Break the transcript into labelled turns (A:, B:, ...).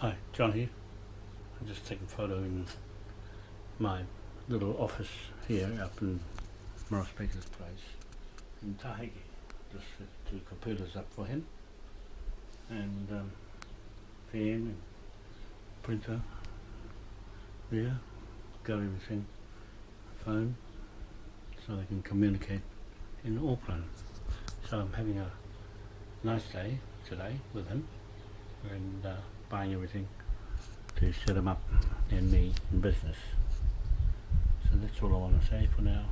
A: Hi, John here. I'm just taking a photo in my little office here up in Morris Baker's place in Tahiti. Just two computers up for him and um, pen and printer there, got everything, phone, so they can communicate in Auckland. So I'm having a nice day today with him and uh, buying everything to set them up and me in business. So that's all I want to say for now.